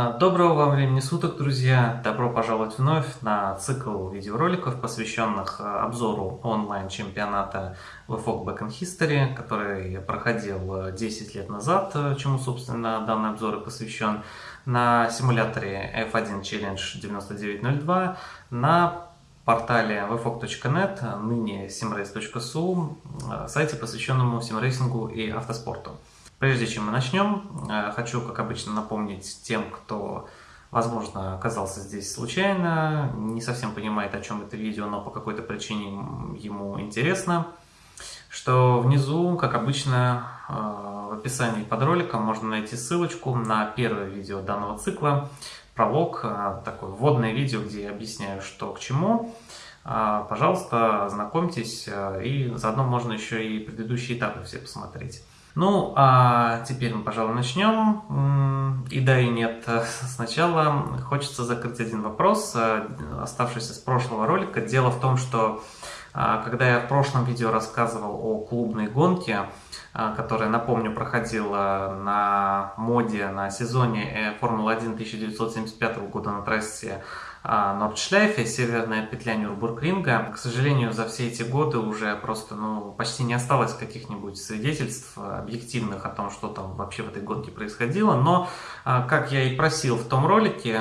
А, доброго вам времени суток, друзья! Добро пожаловать вновь на цикл видеороликов, посвященных а, обзору онлайн-чемпионата VFOG Back in History, который проходил 10 лет назад, чему, собственно, данный обзор и посвящен, на симуляторе F1 Challenge 9902, на портале vfog.net, ныне simrace.su, а, сайте, посвященному симрейсингу и автоспорту. Прежде чем мы начнем, э, хочу, как обычно, напомнить тем, кто, возможно, оказался здесь случайно, не совсем понимает, о чем это видео, но по какой-то причине ему интересно, что внизу, как обычно, э, в описании под роликом можно найти ссылочку на первое видео данного цикла, пролог, э, такое вводное видео, где я объясняю, что к чему. Пожалуйста, знакомьтесь, и заодно можно еще и предыдущие этапы все посмотреть. Ну, а теперь мы, пожалуй, начнем. И да, и нет. Сначала хочется закрыть один вопрос, э, оставшийся с прошлого ролика. Дело в том, что а, когда я в прошлом видео рассказывал о клубной гонке, а, которая, напомню, проходила на моде на сезоне Формулы-1 1975 года на трассе а, Нордшляйфе, северная петля Нюрбургринга. К сожалению, за все эти годы уже просто ну, почти не осталось каких-нибудь свидетельств объективных о том, что там вообще в этой гонке происходило. Но, а, как я и просил в том ролике,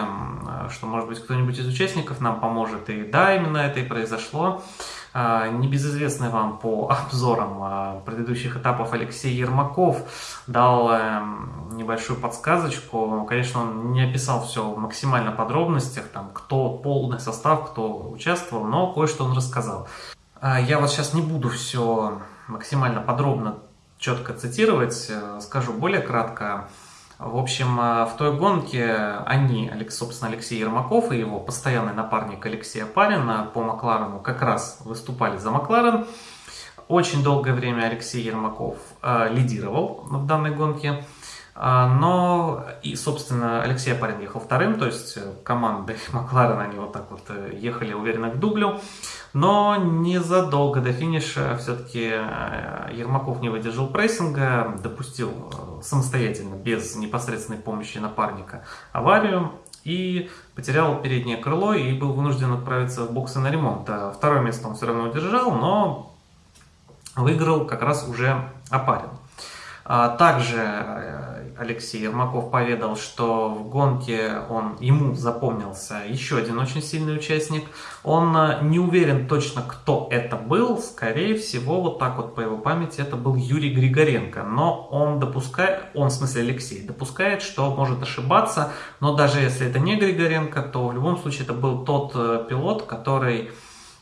что, может быть, кто-нибудь из участников нам поможет, и да, именно это и произошло, небезызвестный вам по обзорам а, предыдущих этапов Алексей Ермаков дал эм, небольшую подсказочку. Конечно, он не описал все в максимально подробностях, там, кто полный состав, кто участвовал, но кое-что он рассказал. А, я вот сейчас не буду все максимально подробно, четко цитировать, э, скажу более кратко. В общем, э, в той гонке они, собственно, Алексей Ермаков и его постоянный напарник Алексей Апарин по Макларену как раз выступали за Макларен. Очень долгое время Алексей Ермаков э, лидировал в данной гонке. Э, но и, собственно, Алексей Апарин ехал вторым, то есть э, команды Макларен, они вот так вот ехали уверенно к дублю. Но незадолго до финиша все-таки э, Ермаков не выдержал прессинга, допустил э, самостоятельно, без непосредственной помощи напарника, аварию и потерял переднее крыло и был вынужден отправиться в боксы на ремонт. А второе место он все равно удержал, но выиграл как раз уже Апарин. А также э, Алексей Ермаков поведал, что в гонке он, ему запомнился еще один очень сильный участник. Он э, не уверен точно, кто это был. Скорее всего, вот так вот по его памяти, это был Юрий Григоренко. Но он допускает, он в смысле Алексей, допускает, что может ошибаться. Но даже если это не Григоренко, то в любом случае это был тот э, пилот, который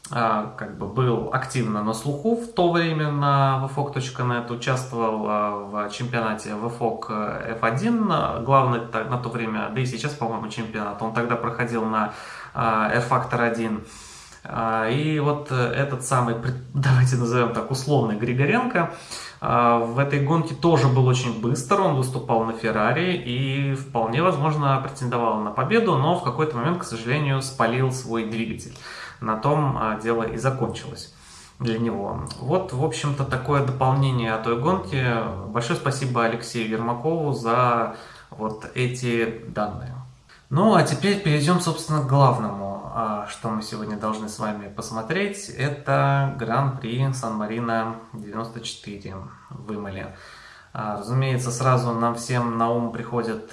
как бы был активно на слуху в то время на vfog.net, участвовал а, в чемпионате VFOG F1, главный на то время, да и сейчас, по-моему, чемпионат, он тогда проходил на а, R-Factor 1. И вот этот самый, давайте назовем так, условный Григоренко, в этой гонке тоже был очень быстр, он выступал на Феррари и вполне возможно претендовал на победу, но в какой-то момент, к сожалению, спалил свой двигатель на том а, дело и закончилось для него. Вот, в общем-то, такое дополнение о той гонке. Большое спасибо Алексею Ермакову за вот эти данные. Ну, а теперь перейдем, собственно, к главному, а, что мы сегодня должны с вами посмотреть. Это Гран-при Сан-Марино 94 в Имале. А, разумеется, сразу нам всем на ум приходят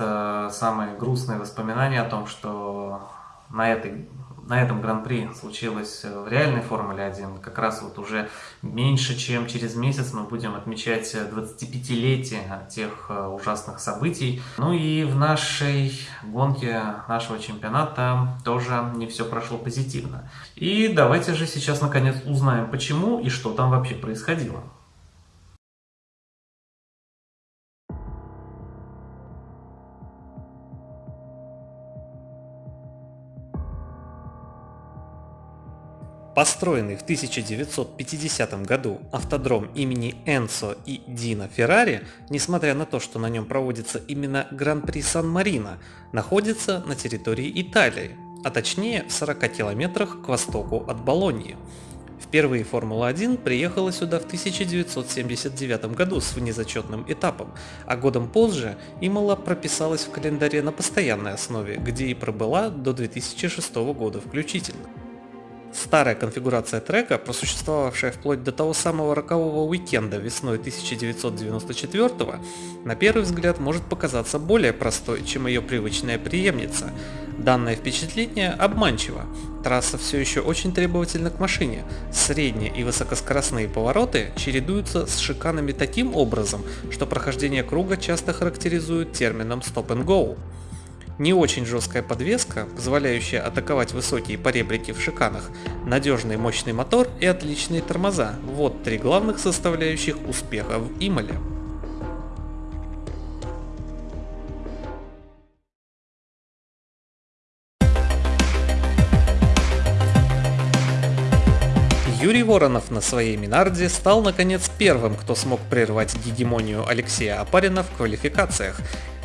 самые грустные воспоминания о том, что на этой на этом гран-при случилось э, в реальной Формуле 1. Как раз вот уже меньше, чем через месяц мы будем отмечать 25-летие тех э, ужасных событий. Ну и в нашей гонке нашего чемпионата тоже не все прошло позитивно. И давайте же сейчас наконец узнаем почему и что там вообще происходило. Построенный в 1950 году автодром имени Энцо и Дина Феррари, несмотря на то, что на нем проводится именно Гран-при Сан-Марино, находится на территории Италии, а точнее в 40 километрах к востоку от Болоньи. Впервые Формула-1 приехала сюда в 1979 году с внезачетным этапом, а годом позже Имола прописалась в календаре на постоянной основе, где и пробыла до 2006 года включительно. Старая конфигурация трека, просуществовавшая вплоть до того самого рокового уикенда весной 1994 на первый взгляд может показаться более простой, чем ее привычная преемница. Данное впечатление обманчиво. Трасса все еще очень требовательна к машине. Средние и высокоскоростные повороты чередуются с шиканами таким образом, что прохождение круга часто характеризуют термином stop and go. Не очень жесткая подвеска, позволяющая атаковать высокие поребрики в шиканах, надежный мощный мотор и отличные тормоза – вот три главных составляющих успеха в Имале. Юрий Воронов на своей Минарде стал наконец первым, кто смог прервать гегемонию Алексея Апарина в квалификациях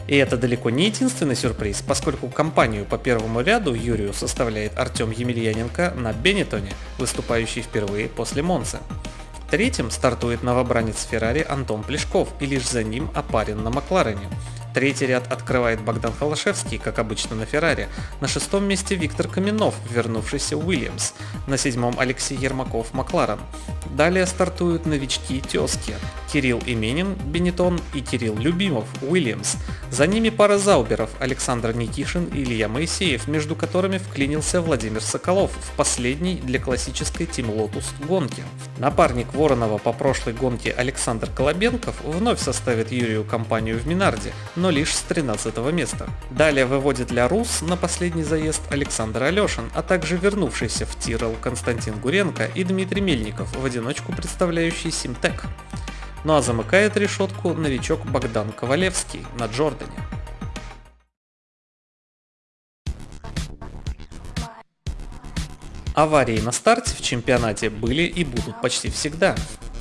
и это далеко не единственный сюрприз, поскольку компанию по первому ряду Юрию составляет Артем Емельяненко на Бенетоне, выступающий впервые после Монцы. Третьим стартует новобранец Феррари Антон Плешков и лишь за ним опарен на Макларене. Третий ряд открывает Богдан Холошевский, как обычно на Феррари. На шестом месте Виктор Каменов, вернувшийся Уильямс. На седьмом Алексей Ермаков, Макларен. Далее стартуют новички Тески. Кирилл Именин, Бенетон и Кирилл Любимов, Уильямс. За ними пара зауберов Александр Никишин и Илья Моисеев, между которыми вклинился Владимир Соколов в последней для классической Team Lotus гонки. Напарник Воронова по прошлой гонке Александр Колобенков вновь составит Юрию компанию в Минарде, но лишь с 13 места. Далее выводит для РУС на последний заезд Александр Алешин, а также вернувшийся в Тирол Константин Гуренко и Дмитрий Мельников, в одиночку представляющий Симтек. Ну а замыкает решетку новичок Богдан Ковалевский на Джордане. Аварии на старте в чемпионате были и будут почти всегда.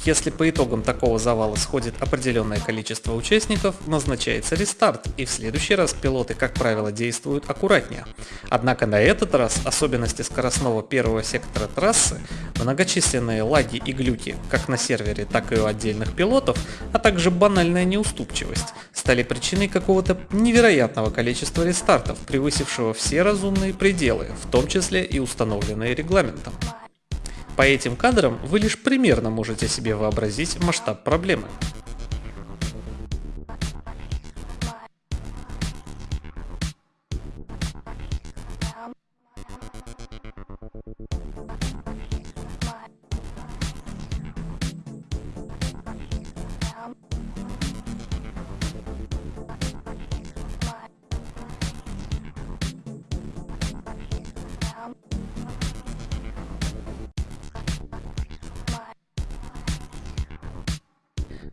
Если по итогам такого завала сходит определенное количество участников, назначается рестарт, и в следующий раз пилоты, как правило, действуют аккуратнее. Однако на этот раз особенности скоростного первого сектора трассы, многочисленные лаги и глюки, как на сервере, так и у отдельных пилотов, а также банальная неуступчивость, стали причиной какого-то невероятного количества рестартов, превысившего все разумные пределы, в том числе и установленные регламентом. По этим кадрам вы лишь примерно можете себе вообразить масштаб проблемы.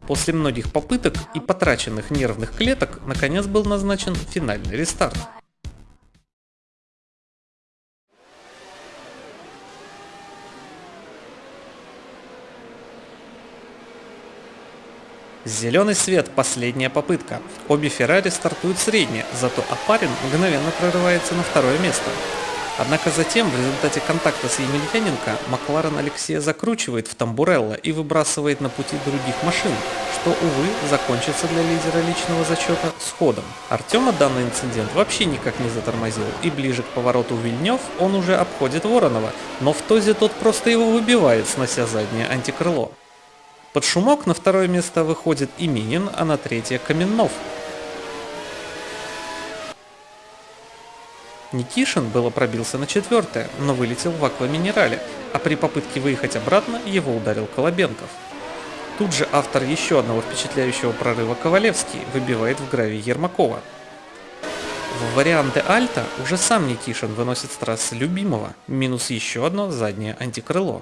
После многих попыток и потраченных нервных клеток, наконец был назначен финальный рестарт. Зеленый свет, последняя попытка. Обе Феррари стартуют средне, зато Апарин мгновенно прорывается на второе место. Однако затем, в результате контакта с Емельяненко, Макларен Алексея закручивает в Тамбурелло и выбрасывает на пути других машин, что, увы, закончится для лидера личного зачета сходом. Артема данный инцидент вообще никак не затормозил, и ближе к повороту Вильнев он уже обходит Воронова, но в тозе тот просто его выбивает, снося заднее антикрыло. Под шумок на второе место выходит Именин, а на третье Каменнов, Никишин было пробился на четвертое, но вылетел в акваминерале, а при попытке выехать обратно его ударил Колобенков. Тут же автор еще одного впечатляющего прорыва Ковалевский выбивает в гравий Ермакова. В варианты Альта уже сам Никишин выносит с трассы любимого, минус еще одно заднее антикрыло.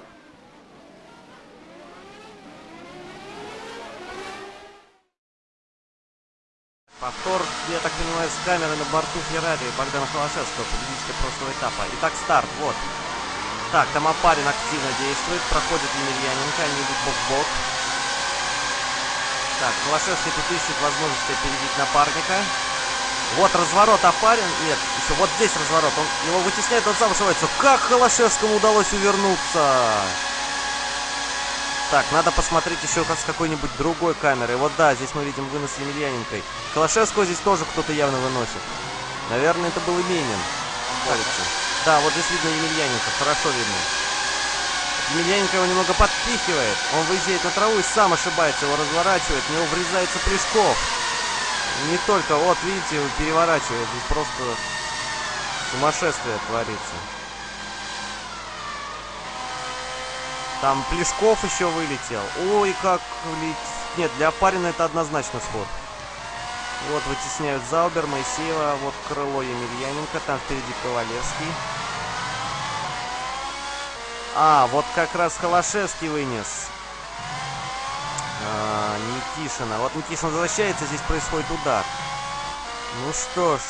Повтор, я так понимаю, с камеры на борту Феррари Богдана Холошевского, победителя прошлого этапа. Итак, старт, вот. Так, там Апарин активно действует, проходит Емельяненко, они идут бок в бок. Так, Холошевский тут ищет возможность опередить напарника. Вот разворот Апарин, нет, еще вот здесь разворот, он его вытесняет, он сам ошибается. Как Холошевскому удалось увернуться? Так, надо посмотреть еще с какой-нибудь другой камерой. Вот да, здесь мы видим вынос Емельяненкой. Холошевского здесь тоже кто-то явно выносит. Наверное, это был Именин. Кажется. Да, вот здесь видно Емельяненко, хорошо видно. Емельяненко его немного подпихивает. Он выезжает на траву и сам ошибается, его разворачивает. В него врезается Плешков. Не только, вот видите, переворачивает. Здесь просто сумасшествие творится. Там Плешков еще вылетел. Ой, как летит. Нет, для Апарина это однозначно сход. Вот вытесняют Заубер, Моисеева, вот крыло Емельяненко, там впереди Ковалевский. А, вот как раз Холошевский вынес. А, Никишина. Вот Никишин возвращается, здесь происходит удар. Ну что ж.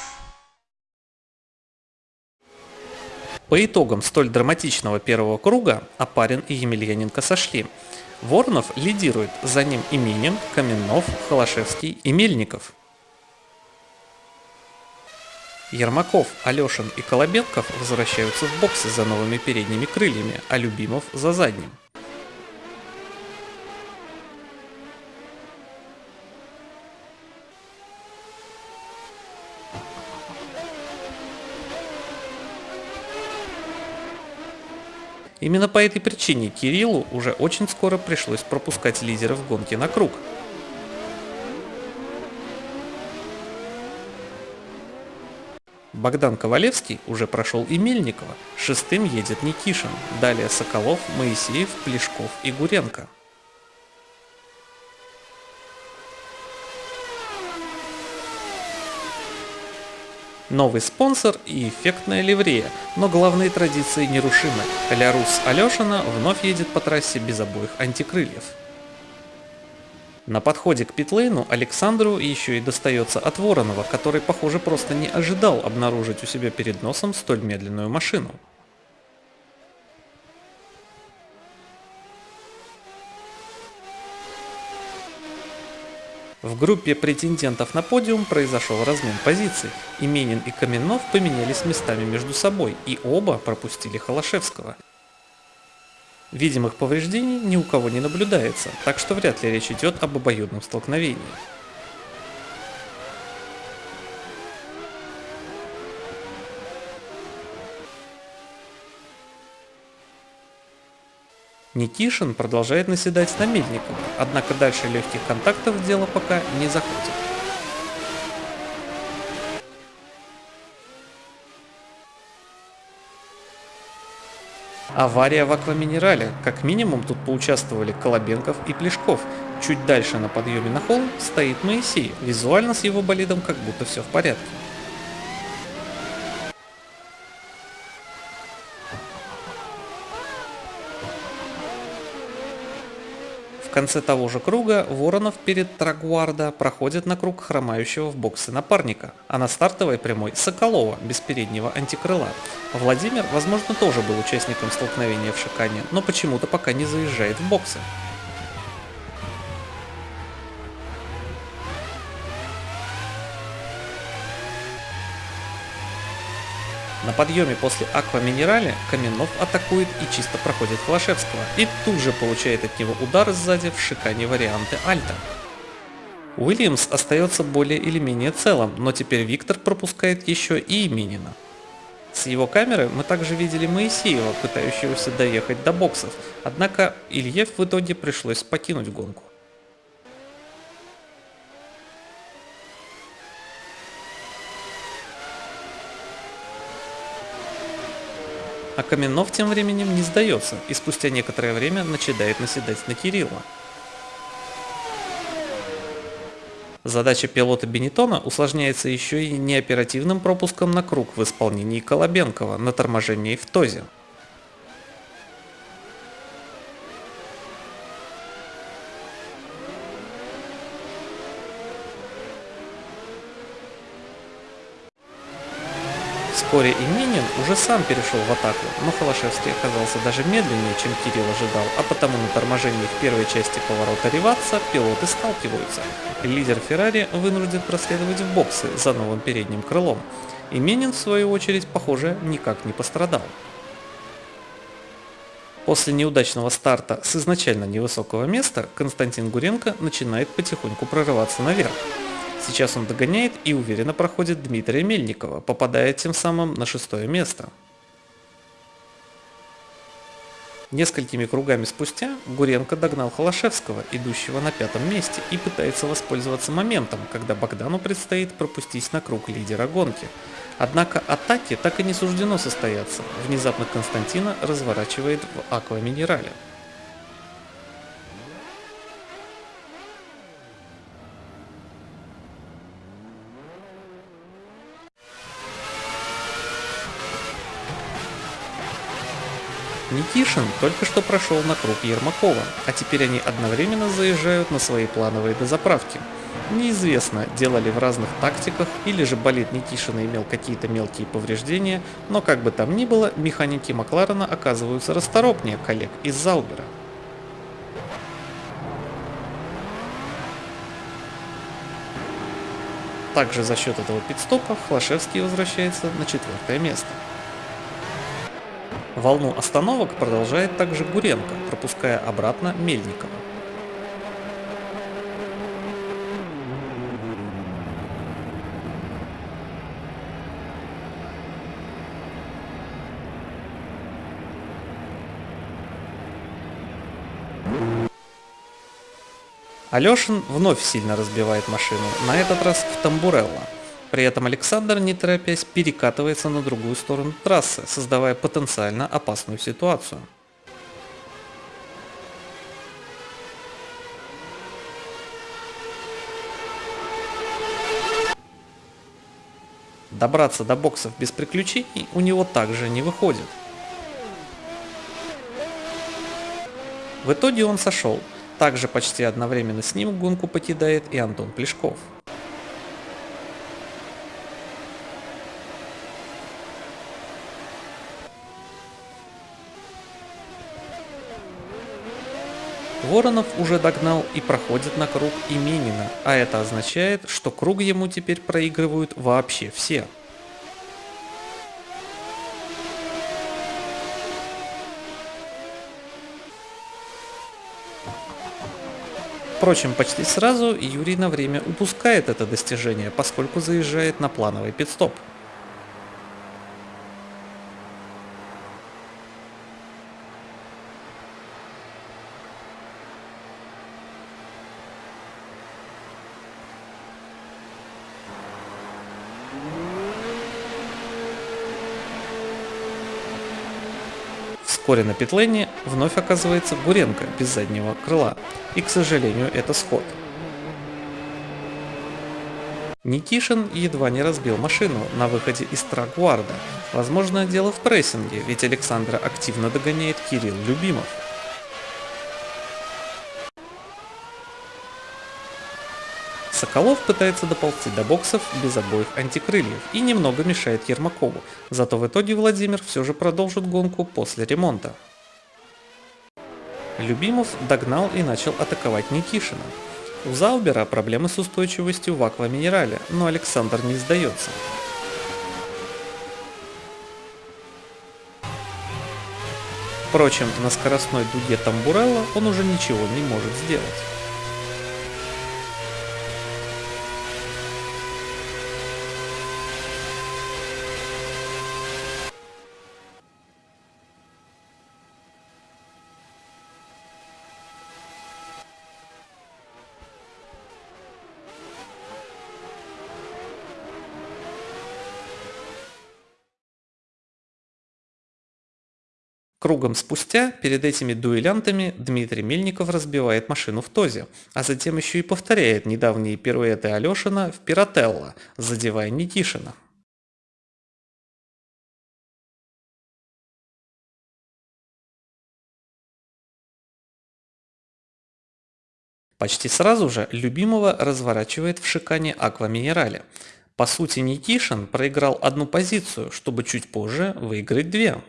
По итогам столь драматичного первого круга Апарин и Емельяненко сошли. Воронов лидирует, за ним Именин, Каменнов, Холошевский и Мельников. Ермаков, Алешин и Колобенков возвращаются в боксы за новыми передними крыльями, а Любимов за задним. Именно по этой причине Кириллу уже очень скоро пришлось пропускать лидеров гонки на круг. Богдан Ковалевский уже прошел и Мельникова, шестым едет Никишин, далее Соколов, Моисеев, Плешков и Гуренко. Новый спонсор и эффектная ливрея, но главные традиции нерушимы. Лярус Алешина вновь едет по трассе без обоих антикрыльев. На подходе к питлейну Александру еще и достается от Воронова, который, похоже, просто не ожидал обнаружить у себя перед носом столь медленную машину. В группе претендентов на подиум произошел размен позиций, и Менин и Каменнов поменялись местами между собой, и оба пропустили Холошевского. Видимых повреждений ни у кого не наблюдается, так что вряд ли речь идет об обоюдном столкновении. Никишин продолжает наседать на Мельникова, однако дальше легких контактов дело пока не заходит. Авария в акваминерале. Как минимум тут поучаствовали Колобенков и Плешков. Чуть дальше на подъеме на холм стоит Моисей. Визуально с его болидом как будто все в порядке. Конце того же круга Воронов перед Трагуарда проходит на круг хромающего в боксы напарника, а на стартовой прямой Соколова без переднего антикрыла. Владимир, возможно, тоже был участником столкновения в Шикане, но почему-то пока не заезжает в боксы. На подъеме после Аква Минерале Каменов атакует и чисто проходит Холошевского, и тут же получает от него удар сзади в шикане варианты Альта. Уильямс остается более или менее целым, но теперь Виктор пропускает еще и Именина. С его камеры мы также видели Моисеева, пытающегося доехать до боксов, однако Ильев в итоге пришлось покинуть гонку. А Каменов тем временем не сдается и спустя некоторое время начинает наседать на Кирилла. Задача пилота Бенетона усложняется еще и неоперативным пропуском на круг в исполнении Колобенкова на торможении в ТОЗе. Вскоре Именин уже сам перешел в атаку, но Холошевский оказался даже медленнее, чем Кирилл ожидал, а потому на торможении в первой части поворота Риватса пилоты сталкиваются. Лидер Феррари вынужден проследовать в боксы за новым передним крылом. Именин, в свою очередь, похоже, никак не пострадал. После неудачного старта с изначально невысокого места Константин Гуренко начинает потихоньку прорываться наверх. Сейчас он догоняет и уверенно проходит Дмитрия Мельникова, попадая тем самым на шестое место. Несколькими кругами спустя Гуренко догнал Холошевского, идущего на пятом месте, и пытается воспользоваться моментом, когда Богдану предстоит пропустить на круг лидера гонки. Однако атаке так и не суждено состояться. Внезапно Константина разворачивает в акваминерале. Никишин только что прошел на круг Ермакова, а теперь они одновременно заезжают на свои плановые дозаправки. Неизвестно, делали в разных тактиках или же болит Никишина имел какие-то мелкие повреждения, но как бы там ни было, механики Макларена оказываются расторопнее коллег из Заубера. Также за счет этого пидстопа Хлашевский возвращается на четвертое место. Волну остановок продолжает также Гуренко, пропуская обратно Мельникова. Алешин вновь сильно разбивает машину, на этот раз в Тамбурелло. При этом Александр, не торопясь, перекатывается на другую сторону трассы, создавая потенциально опасную ситуацию. Добраться до боксов без приключений у него также не выходит. В итоге он сошел. Также почти одновременно с ним гонку покидает и Антон Плешков. Воронов уже догнал и проходит на круг Именина, а это означает, что круг ему теперь проигрывают вообще все. Впрочем, почти сразу Юрий на время упускает это достижение, поскольку заезжает на плановый пидстоп. Вскоре на петлене вновь оказывается Гуренко без заднего крыла. И, к сожалению, это сход. Никишин едва не разбил машину на выходе из Трагуарда. Возможно, дело в прессинге, ведь Александра активно догоняет Кирилл Любимов. Соколов пытается доползти до боксов без обоих антикрыльев и немного мешает Ермакову, зато в итоге Владимир все же продолжит гонку после ремонта. Любимов догнал и начал атаковать Никишина. У Заубера проблемы с устойчивостью в акваминерале, но Александр не сдается. Впрочем, на скоростной дуге Тамбурелла он уже ничего не может сделать. Кругом спустя, перед этими дуэлянтами, Дмитрий Мельников разбивает машину в Тозе, а затем еще и повторяет недавние пируэты Алешина в Пиротелло, задевая Никишина. Почти сразу же любимого разворачивает в шикане Акваминерале. По сути Никишин проиграл одну позицию, чтобы чуть позже выиграть две.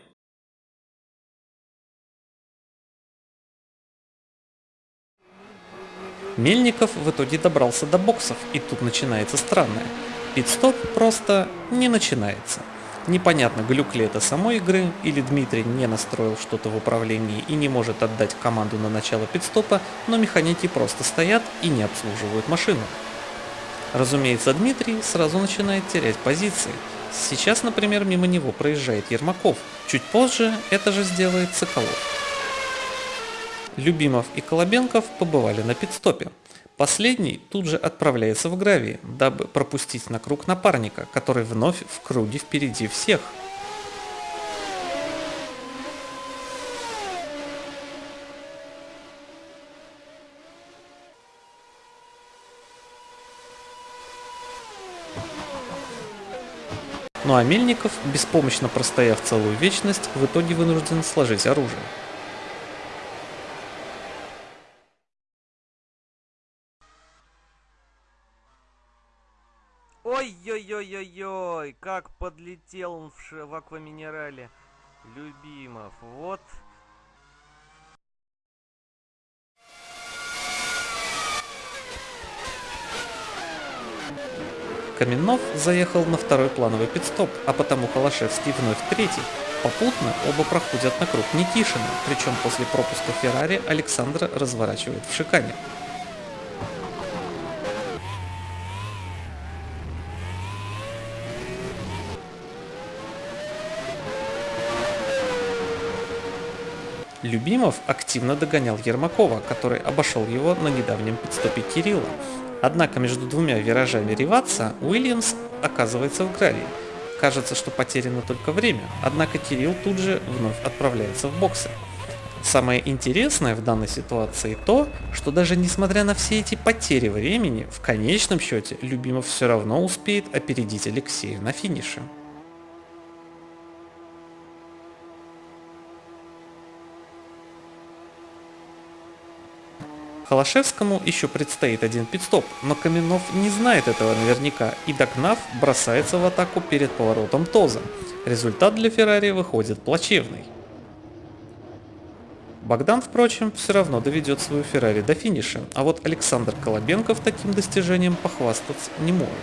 Мельников в итоге добрался до боксов, и тут начинается странное. Пидстоп просто не начинается. Непонятно, глюк ли это самой игры, или Дмитрий не настроил что-то в управлении и не может отдать команду на начало пидстопа, но механики просто стоят и не обслуживают машину. Разумеется, Дмитрий сразу начинает терять позиции. Сейчас, например, мимо него проезжает Ермаков, чуть позже это же сделает Соколов. Любимов и Колобенков побывали на пидстопе. Последний тут же отправляется в гравий, дабы пропустить на круг напарника, который вновь в круге впереди всех. Ну а Мельников, беспомощно простояв целую вечность, в итоге вынужден сложить оружие. Ой-ой-ой-ой-ой, как подлетел он в, ш... в акваминерале. Любимов, вот. Каменнов заехал на второй плановый пидстоп, а потому Холошевский вновь третий. Попутно оба проходят на круг Никишина, причем после пропуска Феррари Александра разворачивает в шикане. Любимов активно догонял Ермакова, который обошел его на недавнем подступе Кирилла. Однако между двумя виражами Риватса Уильямс оказывается в гравии. Кажется, что потеряно только время, однако Кирилл тут же вновь отправляется в боксы. Самое интересное в данной ситуации то, что даже несмотря на все эти потери времени, в конечном счете Любимов все равно успеет опередить Алексея на финише. Холошевскому еще предстоит один пидстоп, но Каменов не знает этого наверняка и догнав, бросается в атаку перед поворотом Тоза. Результат для Феррари выходит плачевный. Богдан, впрочем, все равно доведет свою Феррари до финиша, а вот Александр Колобенков таким достижением похвастаться не может.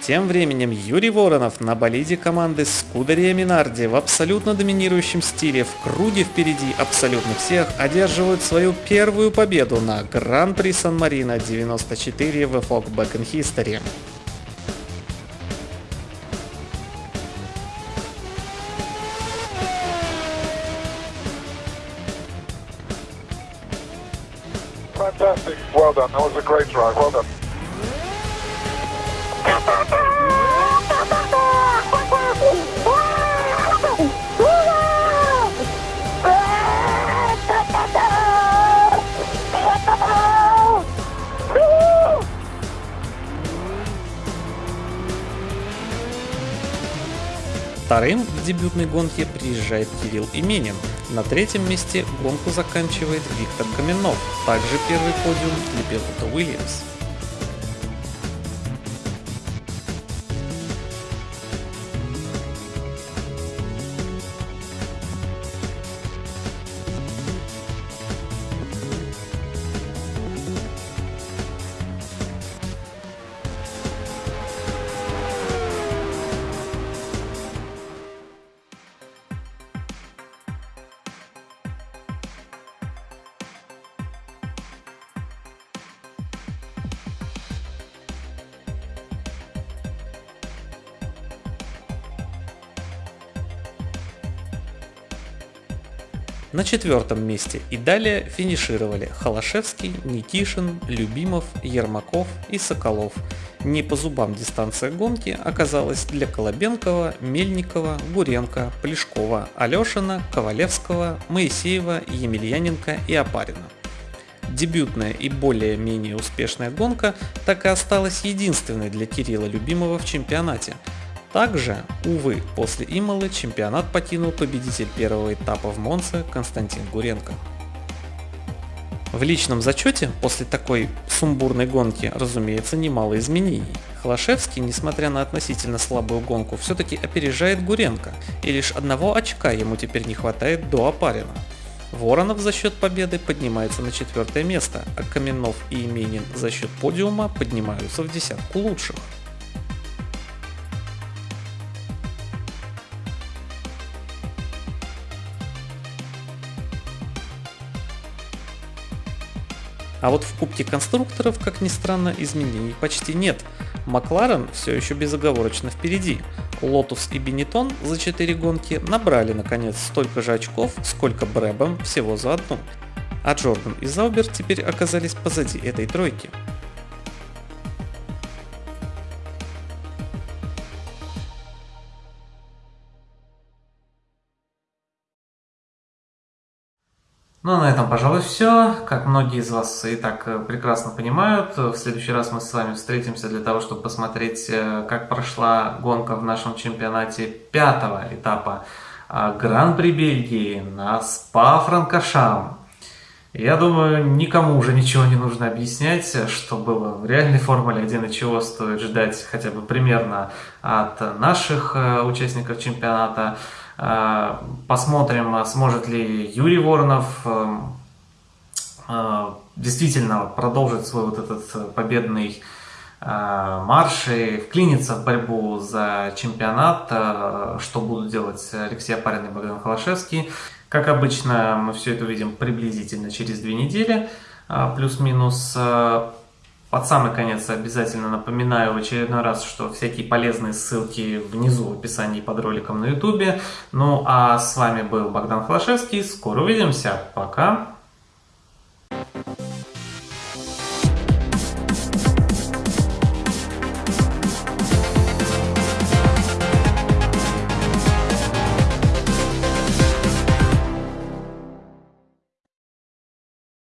Тем временем Юрий Воронов на болиде команды Скудерия Минарди в абсолютно доминирующем стиле в круге впереди абсолютно всех одерживают свою первую победу на Гран-при Сан-Марино 94 в Epoch Back in History. Fantastic. Well done. That was a great drive. Well done. Вторым в дебютной гонке приезжает Кирилл Именин. На третьем месте гонку заканчивает Виктор Каменов, также первый подиум для пилота Уильямс. На четвертом месте и далее финишировали Холошевский, Никишин, Любимов, Ермаков и Соколов. Не по зубам дистанция гонки оказалась для Колобенкова, Мельникова, Гуренко, Плешкова, Алешина, Ковалевского, Моисеева, Емельяненко и Апарина. Дебютная и более-менее успешная гонка так и осталась единственной для Кирилла Любимого в чемпионате – также, увы, после Имолы чемпионат покинул победитель первого этапа в Монце Константин Гуренко. В личном зачете после такой сумбурной гонки, разумеется, немало изменений. Холошевский, несмотря на относительно слабую гонку, все-таки опережает Гуренко, и лишь одного очка ему теперь не хватает до Апарина. Воронов за счет победы поднимается на четвертое место, а Каменов и Именин за счет подиума поднимаются в десятку лучших. А вот в Кубке конструкторов, как ни странно, изменений почти нет. Макларен все еще безоговорочно впереди. Лотус и Бенетон за 4 гонки набрали наконец столько же очков, сколько Брэбэм всего за одну. А Джордан и Заубер теперь оказались позади этой тройки. Ну, а на этом, пожалуй, все. Как многие из вас и так э, прекрасно понимают, в следующий раз мы с вами встретимся для того, чтобы посмотреть, э, как прошла гонка в нашем чемпионате пятого этапа а, Гран-при Бельгии на Спа-Франкошам. Я думаю, никому уже ничего не нужно объяснять, что было в реальной Формуле 1 и чего стоит ждать хотя бы примерно от наших э, участников чемпионата. Э, посмотрим, сможет ли Юрий Воронов э, э, действительно продолжить свой вот этот победный марш и вклиниться в борьбу за чемпионат, что будут делать Алексей Апарин и Богдан Холошевский. Как обычно, мы все это увидим приблизительно через две недели, плюс-минус. Под самый конец обязательно напоминаю в очередной раз, что всякие полезные ссылки внизу в описании под роликом на ютубе. Ну а с вами был Богдан Холошевский. Скоро увидимся. Пока.